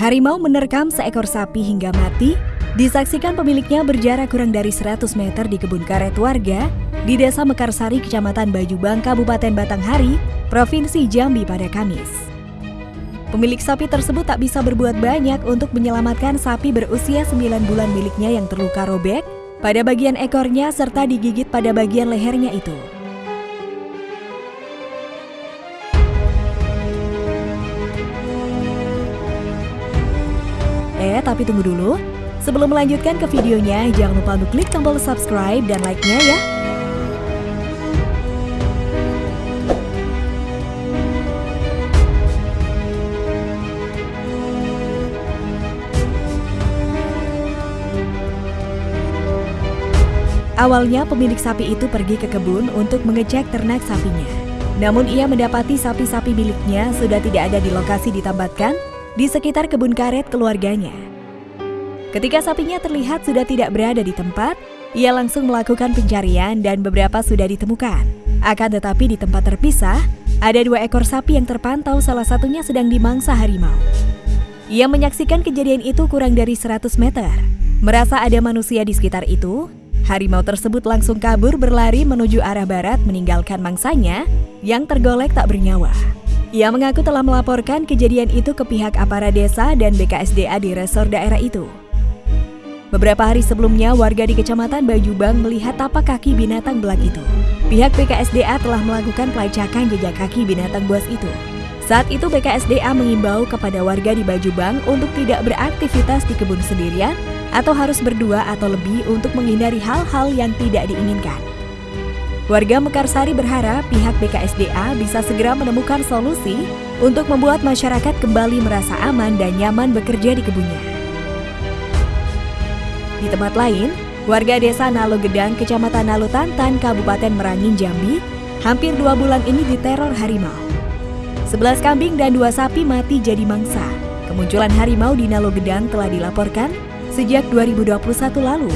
Harimau menerkam seekor sapi hingga mati, disaksikan pemiliknya berjarak kurang dari 100 meter di kebun karet warga di Desa Mekarsari, Kecamatan Bajubang, Kabupaten Batanghari, Provinsi Jambi pada Kamis. Pemilik sapi tersebut tak bisa berbuat banyak untuk menyelamatkan sapi berusia 9 bulan miliknya yang terluka robek pada bagian ekornya serta digigit pada bagian lehernya itu. Eh, tapi tunggu dulu. Sebelum melanjutkan ke videonya, jangan lupa untuk klik tombol subscribe dan like-nya ya. Awalnya pemilik sapi itu pergi ke kebun untuk mengecek ternak sapinya. Namun ia mendapati sapi-sapi miliknya sudah tidak ada di lokasi ditambatkan di sekitar kebun karet keluarganya. Ketika sapinya terlihat sudah tidak berada di tempat, ia langsung melakukan pencarian dan beberapa sudah ditemukan. Akan tetapi di tempat terpisah, ada dua ekor sapi yang terpantau salah satunya sedang dimangsa harimau. Ia menyaksikan kejadian itu kurang dari 100 meter. Merasa ada manusia di sekitar itu, harimau tersebut langsung kabur berlari menuju arah barat meninggalkan mangsanya yang tergolek tak bernyawa. Ia mengaku telah melaporkan kejadian itu ke pihak aparat desa dan BKSDA di resor daerah itu. Beberapa hari sebelumnya, warga di Kecamatan Bajubang melihat tapak kaki binatang belak itu. Pihak BKSDA telah melakukan pelacakan jejak kaki binatang buas itu. Saat itu BKSDA mengimbau kepada warga di Bajubang untuk tidak beraktivitas di kebun sendirian atau harus berdua atau lebih untuk menghindari hal-hal yang tidak diinginkan. Warga Mekarsari berharap pihak BKSDA bisa segera menemukan solusi untuk membuat masyarakat kembali merasa aman dan nyaman bekerja di kebunnya. Di tempat lain, warga desa Nalo Gedang, Kecamatan Nalo Tantan, Kabupaten Merangin, Jambi, hampir dua bulan ini diteror harimau. Sebelas kambing dan dua sapi mati jadi mangsa. Kemunculan harimau di Nalo Gedang telah dilaporkan sejak 2021 lalu.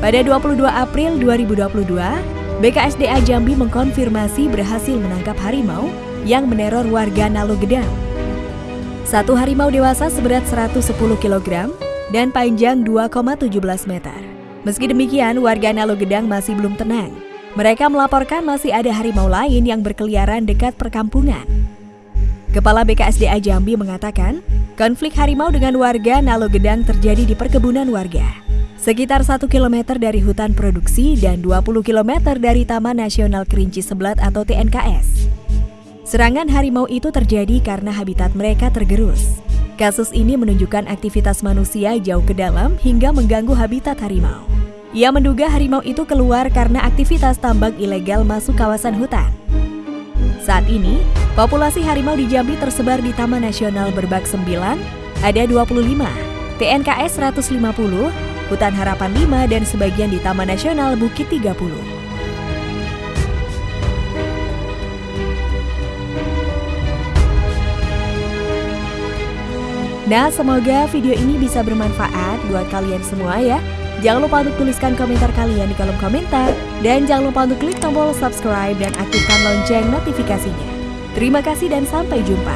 Pada 22 April 2022, BKSDA Jambi mengkonfirmasi berhasil menangkap harimau yang meneror warga Nalo Gedang. Satu harimau dewasa seberat 110 kg dan panjang 2,17 meter. Meski demikian, warga Nalo Gedang masih belum tenang. Mereka melaporkan masih ada harimau lain yang berkeliaran dekat perkampungan. Kepala BKSDA Jambi mengatakan, konflik harimau dengan warga Nalo Gedang terjadi di perkebunan warga sekitar 1 km dari hutan produksi dan 20 km dari Taman Nasional Kerinci Seblat atau TNKS. Serangan harimau itu terjadi karena habitat mereka tergerus. Kasus ini menunjukkan aktivitas manusia jauh ke dalam hingga mengganggu habitat harimau. Ia menduga harimau itu keluar karena aktivitas tambang ilegal masuk kawasan hutan. Saat ini, populasi harimau di Jambi tersebar di Taman Nasional Berbak 9, ada 25, TNKS 150, Hutan Harapan 5 dan sebagian di Taman Nasional Bukit 30. Nah, semoga video ini bisa bermanfaat buat kalian semua ya. Jangan lupa untuk tuliskan komentar kalian di kolom komentar. Dan jangan lupa untuk klik tombol subscribe dan aktifkan lonceng notifikasinya. Terima kasih dan sampai jumpa.